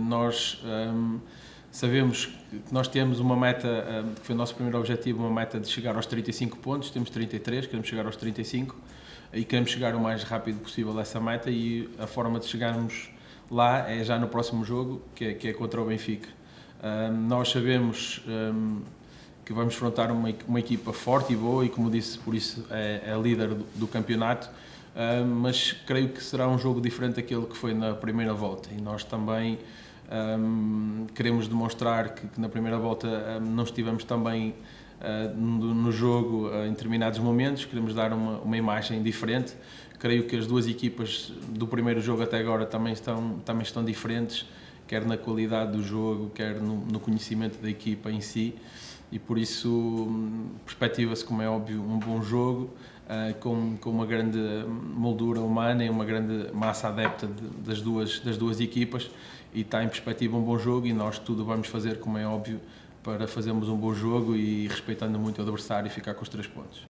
Nós um, sabemos que nós temos uma meta, um, que foi o nosso primeiro objetivo, uma meta de chegar aos 35 pontos, temos 33, queremos chegar aos 35 e queremos chegar o mais rápido possível a essa meta e a forma de chegarmos lá é já no próximo jogo, que é, que é contra o Benfica. Um, nós sabemos que vamos enfrentar uma, uma equipa forte e boa e, como disse, por isso é, é líder do, do campeonato, mas creio que será um jogo diferente daquele que foi na primeira volta. E nós também um, queremos demonstrar que, que, na primeira volta um, não estivemos também uh, no, no, jogo uh, em determinados momentos, queremos dar uma, uma, imagem diferente. Creio que as duas equipas do primeiro jogo até agora também estão, também estão diferentes, quer na qualidade do jogo, quer no, no conhecimento da equipa em si, e por isso hum, perspectiva-se, como é óbvio, um bom jogo. Uh, com, com uma grande moldura humana e uma grande massa adepta de, das, duas, das duas equipas e está em perspectiva um bom jogo e nós tudo vamos fazer, como é óbvio, para fazermos um bom jogo e respeitando muito o adversário e ficar com os três pontos.